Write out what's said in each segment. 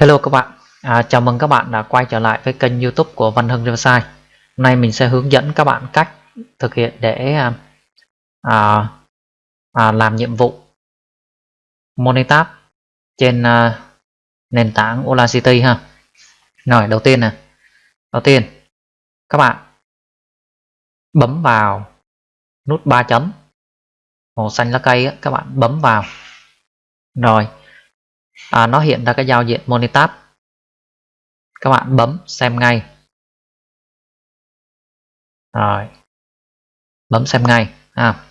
Hello các bạn, à, chào mừng các bạn đã quay trở lại với kênh youtube của Văn Hưng Riverside. Hôm nay mình sẽ hướng dẫn các bạn cách thực hiện để à, à, à, làm nhiệm vụ Monitab trên à, nền tảng Audacity ha. Rồi đầu tiên nè. Đầu tiên các bạn bấm vào nút 3 chấm. Màu xanh lá cây á, các bạn bấm vào. Rồi à, nó hiện ra cái giao diện Monitab. Các bạn bấm xem ngay. Rồi. Bấm xem ngay. À.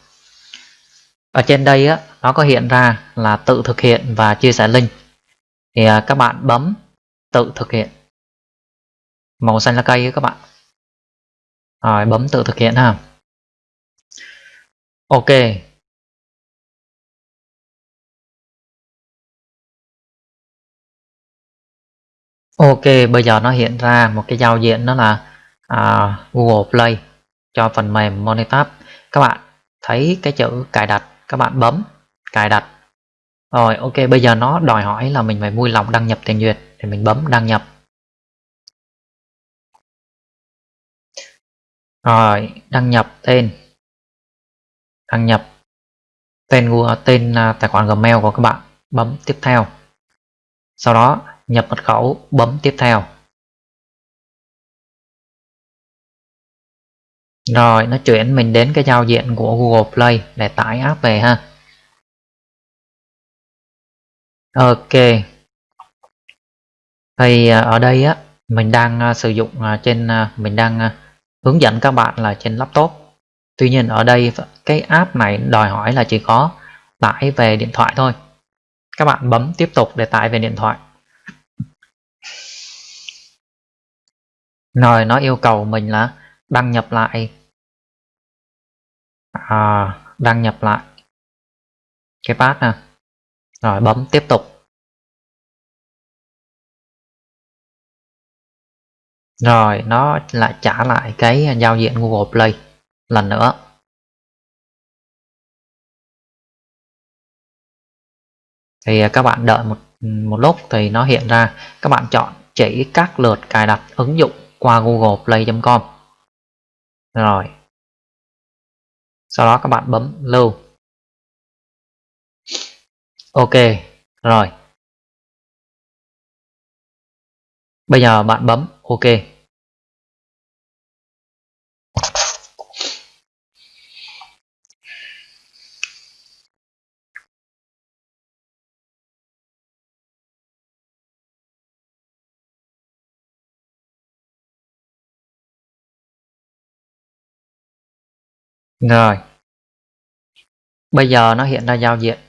ở trên đây á nó có hiện ra là tự thực hiện và chia sẻ link. Thì à, các bạn bấm tự thực hiện. Màu xanh lá cây các bạn. Rồi bấm tự thực hiện ha. Ok. Ok, bây giờ nó hiện ra một cái giao diện đó là à, Google Play cho phần mềm Monitab. Các bạn thấy cái chữ cài đặt, các bạn bấm cài đặt. Rồi, ok, bây giờ nó đòi hỏi là mình phải vui lòng đăng nhập tiền duyệt thì mình bấm đăng nhập. Rồi, đăng nhập tên. Đăng nhập tên Google tên à, tài khoản Gmail của các bạn, bấm tiếp theo. Sau đó nhập mật khẩu, bấm tiếp theo. Rồi, nó chuyển mình đến cái giao diện của Google Play để tải app về ha. Ok. Thì à, ở đây á, mình đang à, sử dụng à, trên mình đang hướng dẫn các bạn là trên laptop. Tuy nhiên ở đây cái app này đòi hỏi là chỉ có tải về điện thoại thôi. Các bạn bấm tiếp tục để tải về điện thoại. Rồi nó yêu cầu mình là đăng nhập lại. À, đăng nhập lại. Cái pass nè. Rồi bấm tiếp tục. Rồi nó lại trả lại cái giao diện Google Play lần nữa. Thì các bạn đợi một một lúc thì nó hiện ra. Các bạn chọn chỉ các lượt cài đặt ứng dụng qua google play.com rồi. Sau đó các bạn bấm lưu. Ok, rồi. Bây giờ bạn bấm ok. Rồi. Bây giờ nó hiện ra giao diện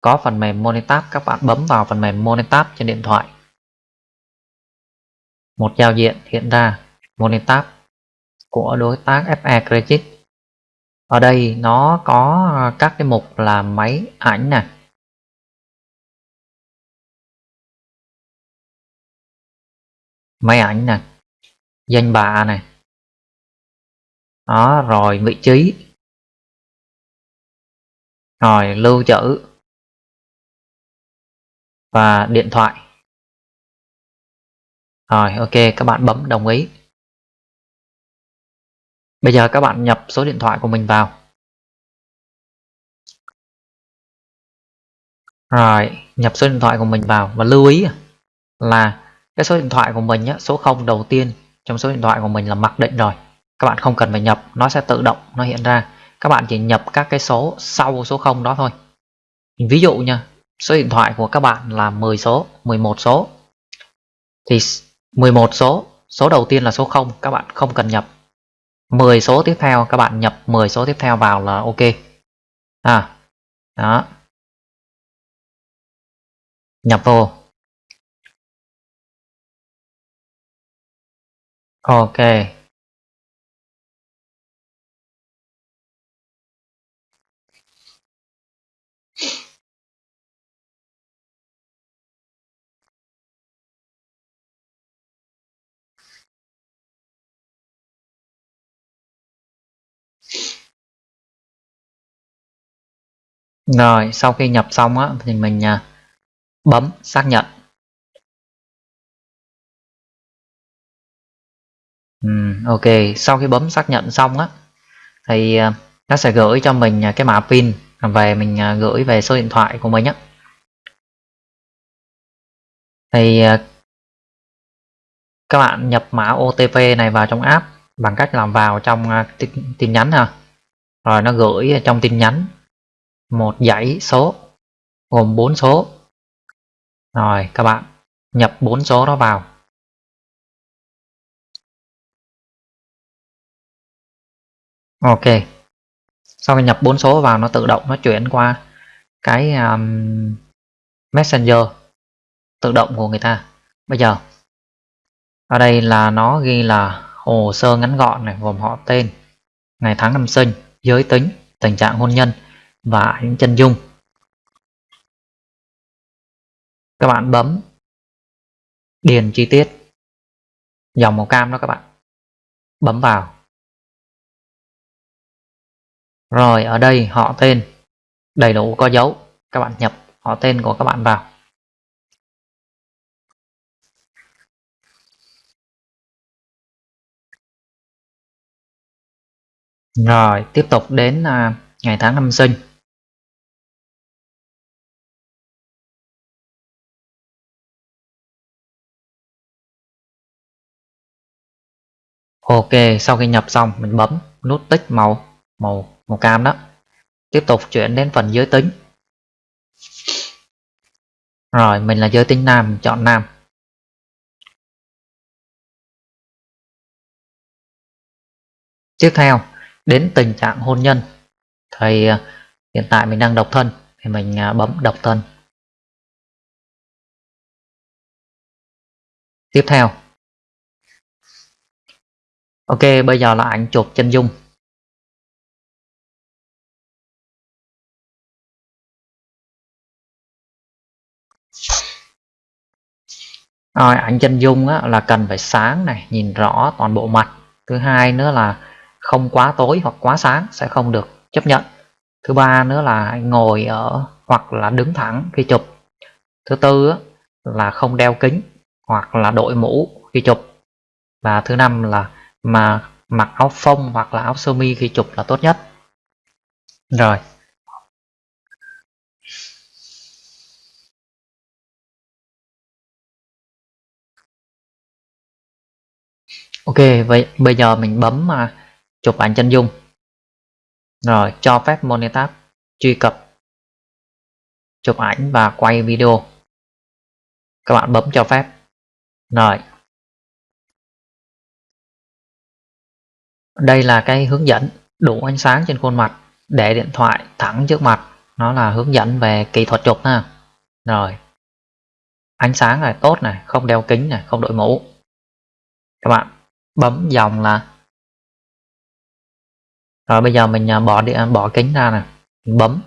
có phần mềm Monitab, các bạn bấm vào phần mềm Monitab trên điện thoại. Một giao diện hiện ra Monitab của đối tác FE Credit. Ở đây nó có các cái mục là máy ảnh này. Máy ảnh này, danh bạ này, đó rồi vị trí. Rồi lưu trữ. Và điện thoại. Rồi ok các bạn bấm đồng ý. Bây giờ các bạn nhập số điện thoại của mình vào. Rồi nhập số điện thoại của mình vào. Và lưu ý à, là cái số điện thoại của mình á, số 0 đầu tiên trong số điện thoại của mình là mặc định rồi các bạn không cần phải nhập, nó sẽ tự động, nó hiện ra. Các bạn chỉ nhập các cái số sau số 0 đó thôi. Ví dụ nha, số điện thoại của các bạn là 10 số 11 số. Thì 11 số số đầu tiên là số 0 các bạn không cần nhập. 10 số tiếp theo, các bạn nhập 10 số tiếp theo vào là ok. À đó. Nhập vô. Ok. Rồi sau khi nhập xong á, thì mình à, bấm xác nhận Ừ, ok, sau khi bấm xác nhận xong á thì à, nó sẽ gửi cho mình à, cái mã pin về mình gửi về số điện thoại của mình nhé. Thì các bạn nhập mã OTP này vào trong app bằng cách làm vào trong tin nhắn ha. Rồi nó gửi trong tin nhắn một dãy số gồm 4 số. Rồi các bạn nhập 4 số đó vào. Ok. Sau khi nhập 4 số vào nó tự động nó chuyển qua cái um, messenger tự động của người ta. Bây giờ ở đây là nó ghi là hồ sơ ngắn gọn này gồm họ tên ngày tháng năm sinh giới tính tình trạng hôn nhân và những chân dung. Các bạn bấm điền chi tiết. Dòng màu cam đó các bạn. Bấm vào. Rồi, ở đây họ tên. Đầy đủ có dấu. Các bạn nhập họ tên của các bạn vào. Rồi, tiếp tục đến à, ngày tháng năm sinh. Ok, sau khi nhập xong, mình bấm nút tích màu màu màu cam đó. Tiếp tục chuyển đến phần giới tính. Rồi, mình là giới tính nam chọn nam. Tiếp theo, đến tình trạng hôn nhân. Thì à, hiện tại mình đang độc thân, thì mình à, bấm độc thân. Tiếp theo ok bây giờ là ảnh chụp chân dung. Rồi ảnh chân dung á, là cần phải sáng này nhìn rõ toàn bộ mặt. Thứ hai nữa là không quá tối hoặc quá sáng sẽ không được chấp nhận. Thứ ba nữa là ngồi ở hoặc là đứng thẳng khi chụp. Thứ tư á, là không đeo kính hoặc là đội mũ khi chụp. Và thứ năm là mà mặc áo phông hoặc là áo sơ mi khi chụp là tốt nhất. Rồi. Ok, vậy bây giờ mình bấm mà chụp ảnh chân dung. Rồi, cho phép monetap truy cập chụp ảnh và quay video. Các bạn bấm cho phép. Rồi. Đây là cái hướng dẫn đủ ánh sáng trên khuôn mặt, để điện thoại thẳng trước mặt. Nó là hướng dẫn về kỹ thuật chụp ha. Rồi. Ánh sáng này tốt này, không đeo kính này, không đội mũ. Các bạn, bấm dòng là rồi bây giờ mình à, bỏ điện bỏ kính ra nè. Bấm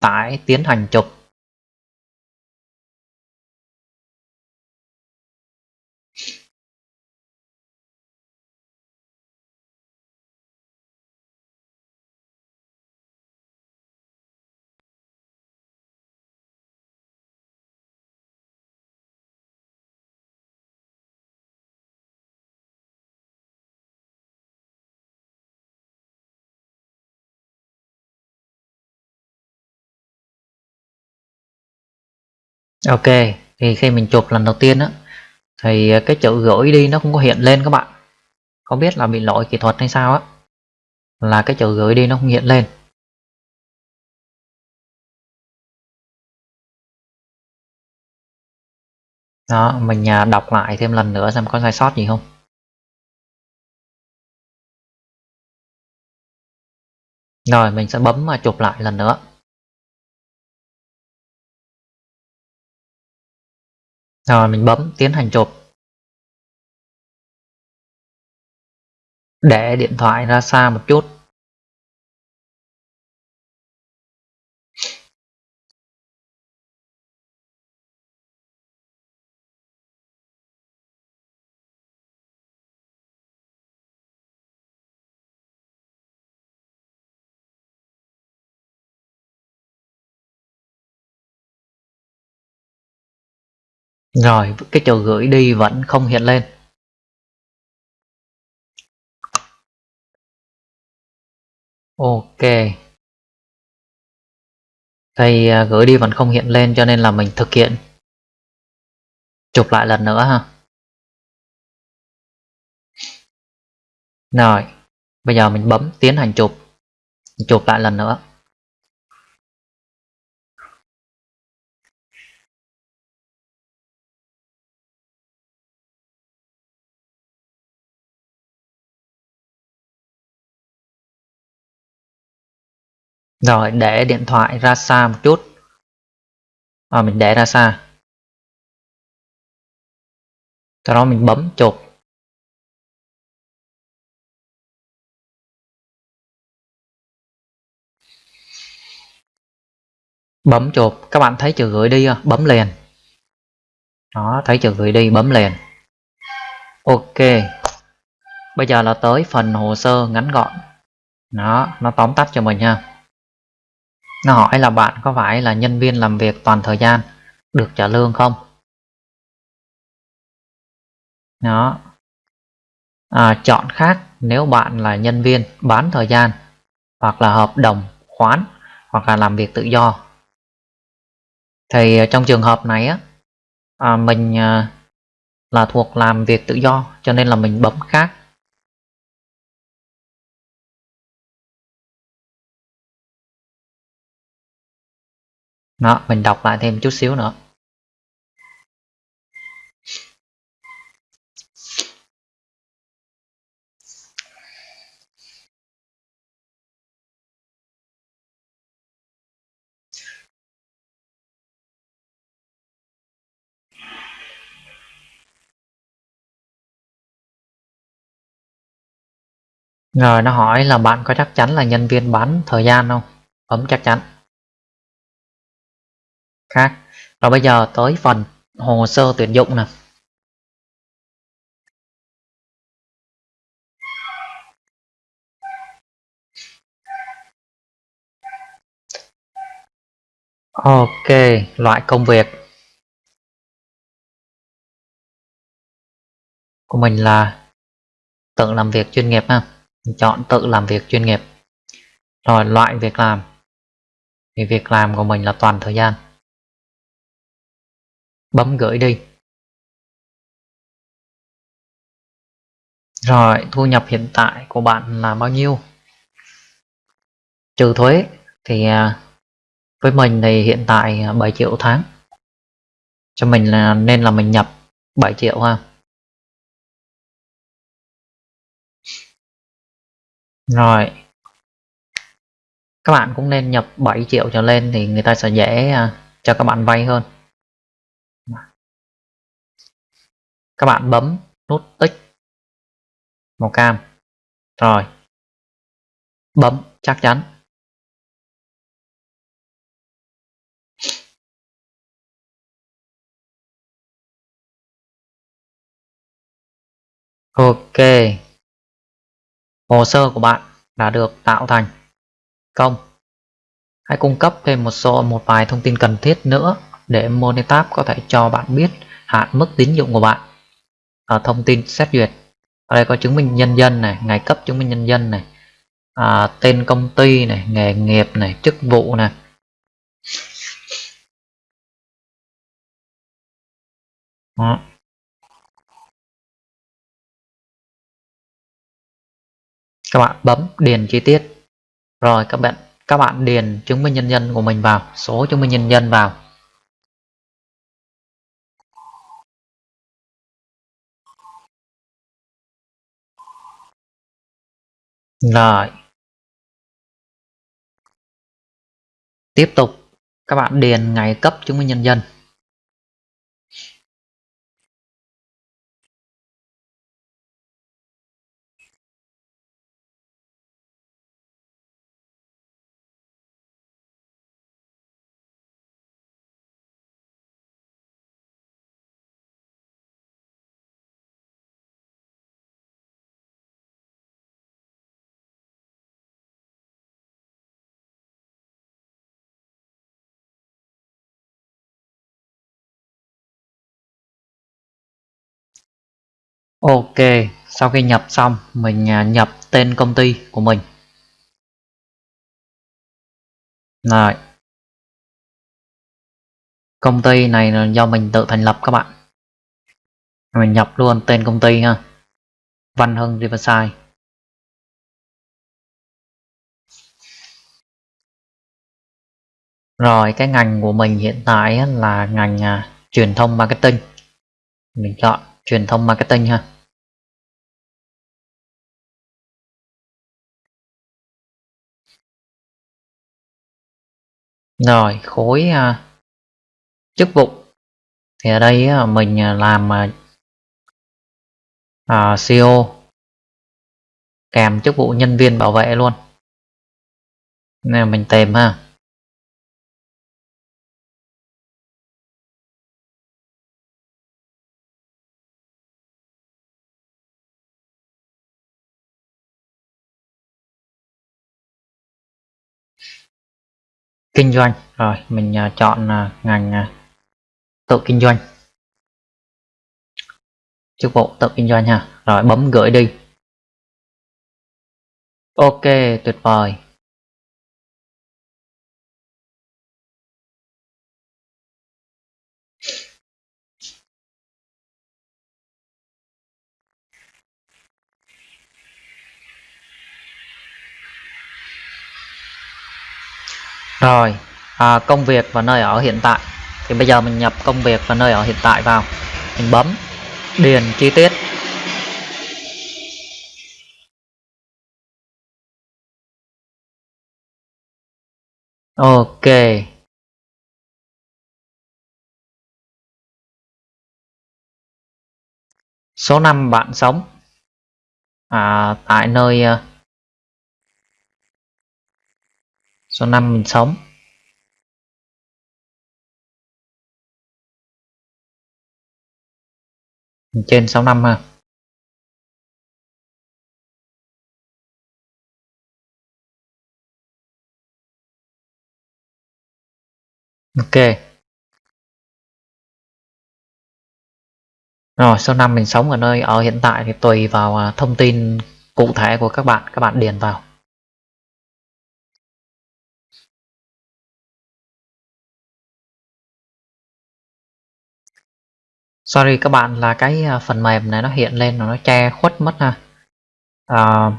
tải tiến hành chụp. Ok, thì khi mình chụp lần đầu tiên á, thì à, cái chữ gửi đi nó không có hiện lên các bạn. Không biết là bị lỗi kỹ thuật hay sao á, là cái chữ gửi đi nó không hiện lên. Đó, mình à, đọc lại thêm lần nữa xem có sai sót gì không. Rồi, mình sẽ bấm mà chụp lại lần nữa. Rồi mình bấm tiến hành chụp. Để điện thoại ra xa một chút. Rồi, cái chỗ gửi đi vẫn không hiện lên. Ok. thầy à, gửi đi vẫn không hiện lên cho nên là mình thực hiện chụp lại lần nữa ha. Rồi, bây giờ mình bấm tiến hành chụp. Chụp lại lần nữa. Rồi để điện thoại ra xa một chút. À, mình để ra xa. Sau đó mình bấm chụp bấm chụp các bạn thấy chữ gửi đi bấm liền. Đó thấy chữ gửi đi bấm liền. Ok. Bây giờ là tới phần hồ sơ ngắn gọn. Đó nó tóm tắt cho mình ha nó hỏi là bạn có phải là nhân viên làm việc toàn thời gian được trả lương không? Đó. À, chọn khác nếu bạn là nhân viên bán thời gian hoặc là hợp đồng khoán hoặc là làm việc tự do. Thì à, trong trường hợp này á à, mình à, là thuộc làm việc tự do cho nên là mình bấm khác. Đó, mình đọc lại thêm chút xíu nữa Rồi, nó hỏi là bạn có chắc chắn là nhân viên bán thời gian không? Bấm chắc chắn. Khác. Rồi bây giờ tới phần hồ sơ tuyển dụng nè. Ok, loại công việc của mình là tự làm việc chuyên nghiệp ha chọn tự làm việc chuyên nghiệp rồi loại việc làm thì việc làm của mình là toàn thời gian bấm gửi đi. Rồi, thu nhập hiện tại của bạn là bao nhiêu? Trừ thuế thì à, với mình thì hiện tại à, 7 triệu tháng. Cho mình là, nên là mình nhập 7 triệu ha. Rồi. Các bạn cũng nên nhập 7 triệu trở lên thì người ta sẽ dễ à, cho các bạn vay hơn. Các bạn bấm nút tích màu cam. Rồi. Bấm chắc chắn. Ok. Hồ sơ của bạn đã được tạo thành. Công. Hãy cung cấp thêm một số, một vài thông tin cần thiết nữa để Monetab có thể cho bạn biết hạn mức tín dụng của bạn ở thông tin xét duyệt. Ở đây có chứng minh nhân dân này ngày cấp chứng minh nhân dân này. À, tên công ty này nghề nghiệp này chức vụ này. Đó. các bạn bấm điền chi tiết. Rồi các bạn các bạn điền chứng minh nhân dân của mình vào số chứng minh nhân dân vào. Rồi. Tiếp tục. Các bạn điền ngày cấp chứng minh nhân dân. Ok, sau khi nhập xong, mình à, nhập tên công ty của mình. rồi công ty này là do mình tự thành lập các bạn. Mình nhập luôn tên công ty ha. Văn Hưng Riverside. Rồi cái ngành của mình hiện tại là ngành à, truyền thông marketing. Mình chọn truyền thông marketing ha. Rồi khối uh, chức vụ. Thì ở đây uh, mình uh, làm uh, CEO kèm chức vụ nhân viên bảo vệ luôn. Nên mình tìm ha. Kinh doanh. Rồi mình uh, chọn uh, ngành uh, tự kinh doanh. Chức vụ tự kinh doanh ha. Rồi bấm gửi đi. Ok tuyệt vời. Rồi à, công việc và nơi ở hiện tại. Thì bây giờ mình nhập công việc và nơi ở hiện tại vào. Mình bấm điền chi tiết. Ok. Số năm bạn sống. À, tại nơi à, số 5 mình sống. Trên 65 ha. Ok. Rồi số 5 mình sống ở nơi ở hiện tại thì tùy vào à, thông tin cụ thể của các bạn. Các bạn điền vào. Sorry các bạn là cái à, phần mềm này nó hiện lên nó che khuất mất ha. À,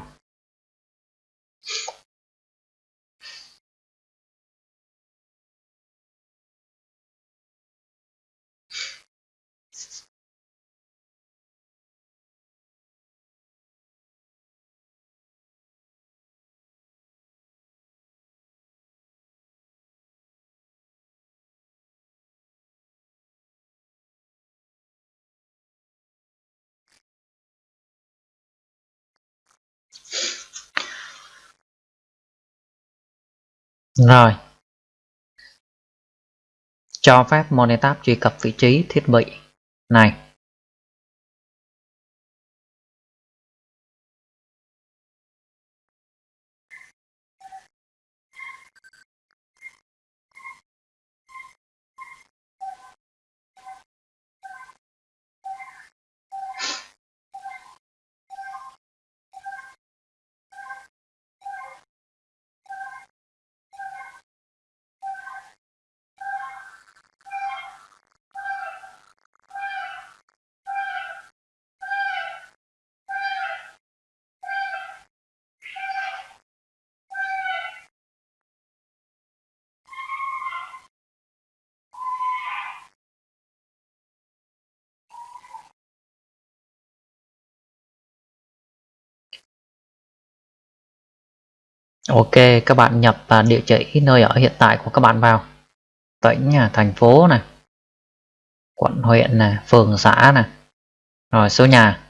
Rồi. Cho phép Monetab truy cập vị trí thiết bị này. Ok, các bạn nhập địa chỉ nơi ở hiện tại của các bạn vào. Tỉnh, thành phố này, quận, huyện này, phường, xã này. Rồi số nhà.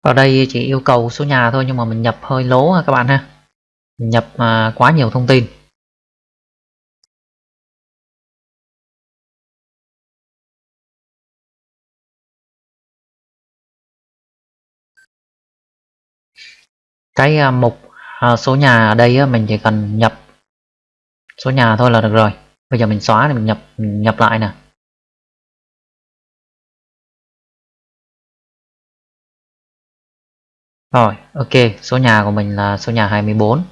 Ở đây chỉ yêu cầu số nhà thôi nhưng mà mình nhập hơi lố ha các bạn ha nhập à, quá nhiều thông tin. Cái à, mục à, số nhà ở đây á, mình chỉ cần nhập số nhà thôi là được rồi. Bây giờ mình xóa thì mình nhập mình nhập lại nè. Rồi ok số nhà của mình là số nhà 24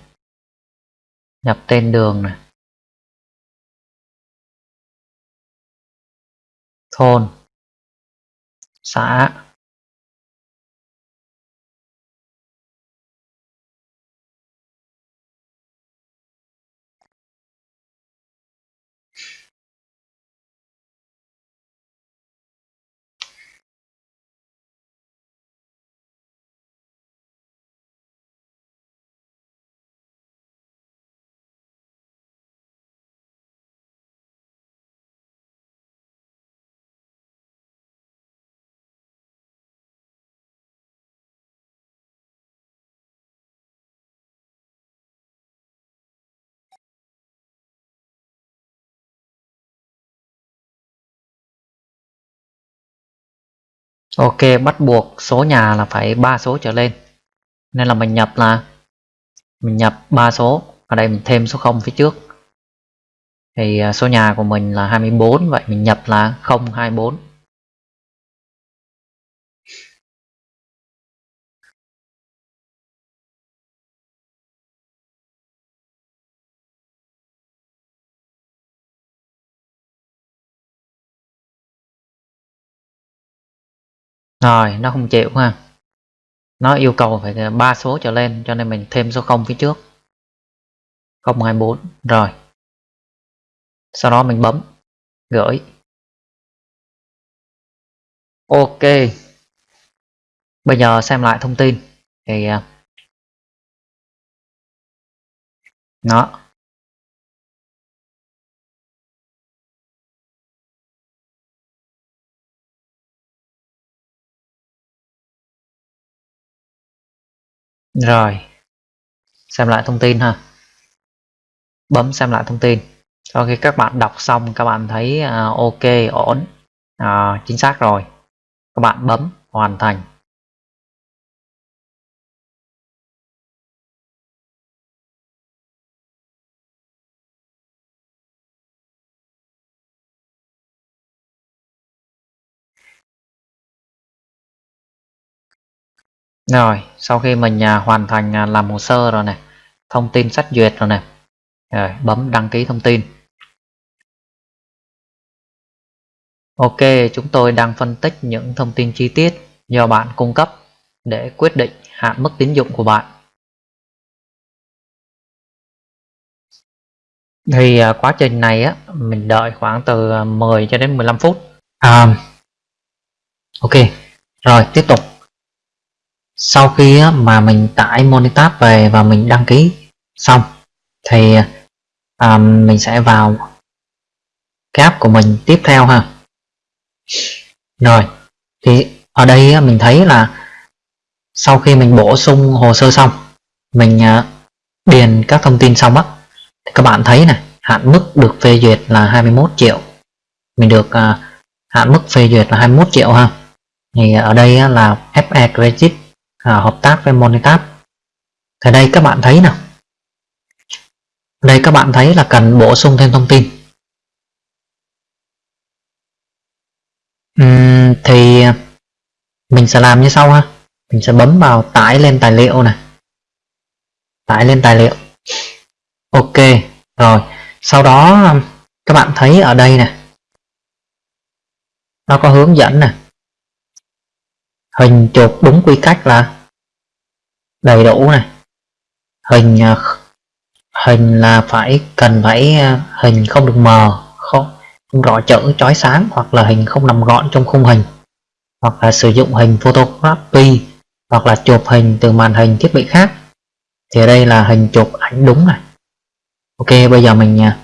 nhập tên đường này. Thôn. Xã. Ok, bắt buộc số nhà là phải ba số trở lên. Nên là mình nhập là mình nhập ba số, ở đây mình thêm số 0 phía trước. Thì à, số nhà của mình là 24, vậy mình nhập là 024. Rồi, nó không chịu ha. Nó yêu cầu phải ba số trở lên, cho nên mình thêm số 0 phía trước. 024 rồi. Sau đó mình bấm, gửi. Ok. Bây giờ xem lại thông tin. Thì à, nó Rồi, xem lại thông tin ha. Bấm xem lại thông tin. Sau khi các bạn đọc xong các bạn thấy uh, ok, ổn, uh, chính xác rồi. Các bạn bấm hoàn thành. Rồi, sau khi mình à, hoàn thành à, làm hồ sơ rồi này, thông tin xét duyệt rồi này, rồi bấm đăng ký thông tin. Ok, chúng tôi đang phân tích những thông tin chi tiết do bạn cung cấp để quyết định hạn mức tín dụng của bạn. Thì à, quá trình này á, mình đợi khoảng từ 10 cho đến 15 phút. À, ok, rồi tiếp tục sau khi mà mình tải Monitab về và mình đăng ký xong thì um, mình sẽ vào cái app của mình tiếp theo ha. Rồi thì ở đây mình thấy là sau khi mình bổ sung hồ sơ xong mình uh, điền các thông tin xong á thì các bạn thấy này hạn mức được phê duyệt là 21 triệu. Mình được uh, hạn mức phê duyệt là 21 triệu ha. Thì ở đây là FE Credit à, hợp tác với Monitab. Thì đây các bạn thấy nào. Đây các bạn thấy là cần bổ sung thêm thông tin. Uhm, thì mình sẽ làm như sau ha. Mình sẽ bấm vào tải lên tài liệu này. Tải lên tài liệu. Ok rồi. Sau đó các bạn thấy ở đây này nó có hướng dẫn nè, hình chụp đúng quy cách là đầy đủ này. Hình à, hình là phải cần phải à, hình không được mờ, không không rõ chữ, chói sáng, hoặc là hình không nằm gọn trong khung hình. Hoặc là sử dụng hình photography hoặc là chụp hình từ màn hình thiết bị khác. Thì ở đây là hình chụp ảnh đúng này. Ok, bây giờ mình à,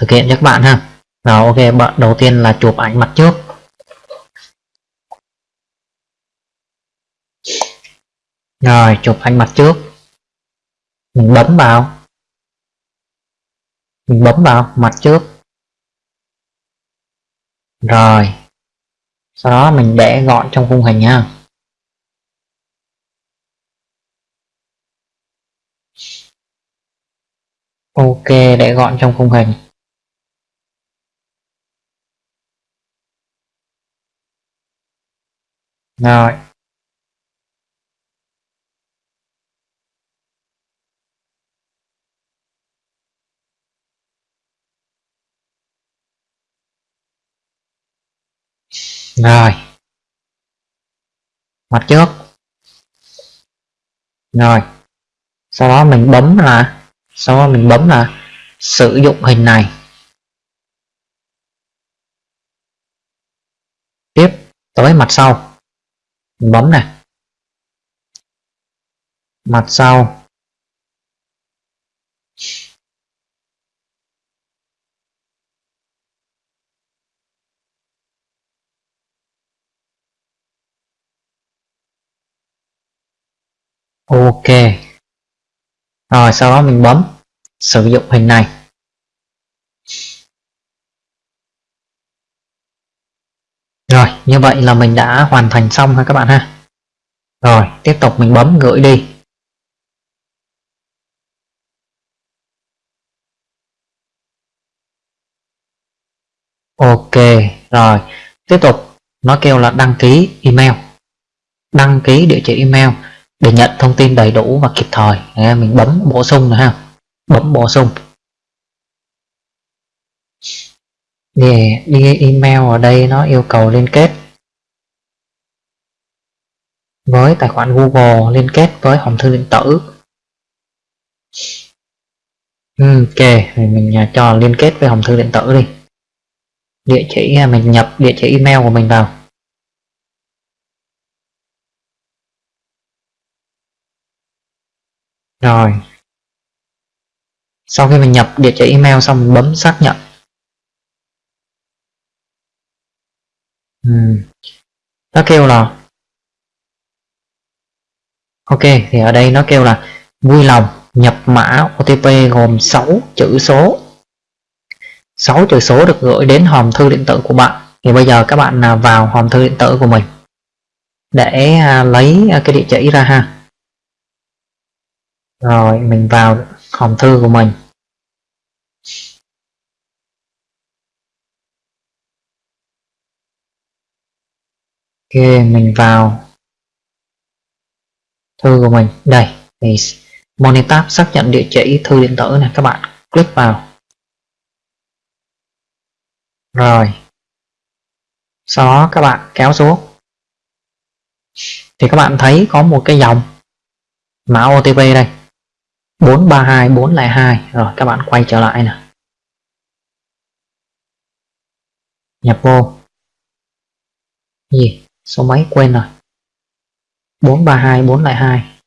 thực hiện cho các bạn ha. Rồi, ok, bạn đầu tiên là chụp ảnh mặt trước. Rồi, chụp ảnh mặt trước. Mình bấm vào. Mình bấm vào, mặt trước. Rồi. Sau đó mình để gọn trong khung hình nha ok, để gọn trong khung hình. Rồi. Rồi. Mặt trước rồi. Sau đó mình bấm là, sau đó mình bấm là sử dụng hình này. Tiếp tới mặt sau. Mình bấm này mặt sau. Ok. Rồi, sau đó mình bấm sử dụng hình này. Rồi, như vậy là mình đã hoàn thành xong ha các bạn ha. Rồi, tiếp tục mình bấm gửi đi. Ok, rồi. Tiếp tục, nó kêu là đăng ký email. Đăng ký địa chỉ email để nhận thông tin đầy đủ và kịp thời. Mình bấm bổ sung nữa ha. Bấm bổ sung. Để đi email ở đây nó yêu cầu liên kết với tài khoản Google, liên kết với hòm thư điện tử. Ừ, ok, thì mình à, cho liên kết với hòm thư điện tử đi. Địa chỉ à, mình nhập địa chỉ email của mình vào. Rồi. Sau khi mình nhập địa chỉ email xong mình bấm xác nhận. Ừ. nó kêu là ok, thì ở đây nó kêu là vui lòng nhập mã OTP gồm 6 chữ số. 6 chữ số được gửi đến hòm thư điện tử của bạn. Thì bây giờ các bạn vào hòm thư điện tử của mình để à, lấy à, cái địa chỉ ra ha rồi, mình vào hòm thư của mình. Ok, mình vào thư của mình. Đây, thì monitor xác nhận địa chỉ thư điện tử này, các bạn click vào. Rồi. Sau đó các bạn kéo xuống. Thì các bạn thấy có một cái dòng mã OTP đây. 432 402 rồi, các bạn quay trở lại nè. Nhập vô. Gì? Số mấy? Quên rồi. 432 402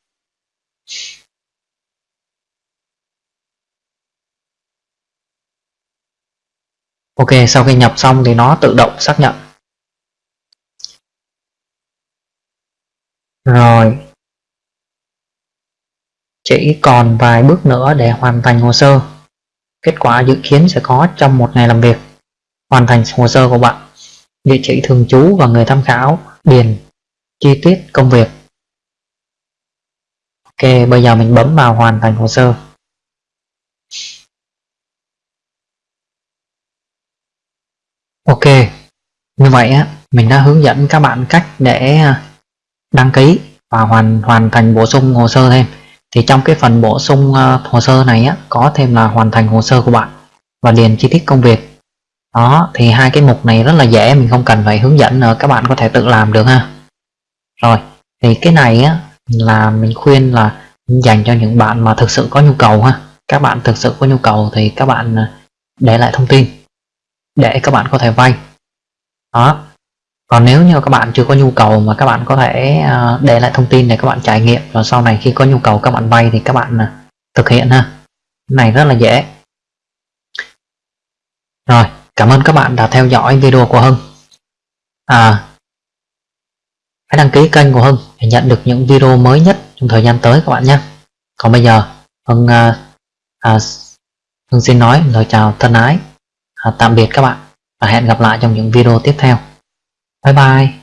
Ok, sau khi nhập xong thì nó tự động xác nhận. Rồi chỉ còn vài bước nữa để hoàn thành hồ sơ. Kết quả dự kiến sẽ có trong một ngày làm việc. Hoàn thành hồ sơ của bạn. Địa chỉ thường trú và người tham khảo, điền, chi tiết công việc. Ok, bây giờ mình bấm vào hoàn thành hồ sơ. Ok, như vậy á, mình đã hướng dẫn các bạn cách để à, đăng ký và hoàn hoàn thành bổ sung hồ sơ thêm thì trong cái phần bổ sung uh, hồ sơ này á, có thêm là hoàn thành hồ sơ của bạn và điền chi tiết công việc. Đó thì hai cái mục này rất là dễ mình không cần phải hướng dẫn nữa các bạn có thể tự làm được ha. Rồi thì cái này á là mình khuyên là dành cho những bạn mà thực sự có nhu cầu ha. Các bạn thực sự có nhu cầu thì các bạn ờ, để lại thông tin để các bạn có thể vay. Đó còn nếu như các bạn chưa có nhu cầu mà các bạn có thể à, để lại thông tin để các bạn trải nghiệm và sau này khi có nhu cầu các bạn vay thì các bạn à, thực hiện ha. Cái này rất là dễ. Rồi cảm ơn các bạn đã theo dõi video của Hưng. À hãy đăng ký kênh của Hưng để nhận được những video mới nhất trong thời gian tới các bạn nhé. Còn bây giờ Hưng à, à, Hưng xin nói lời chào thân ái. À, tạm biệt các bạn và hẹn gặp lại trong những video tiếp theo. 拜拜。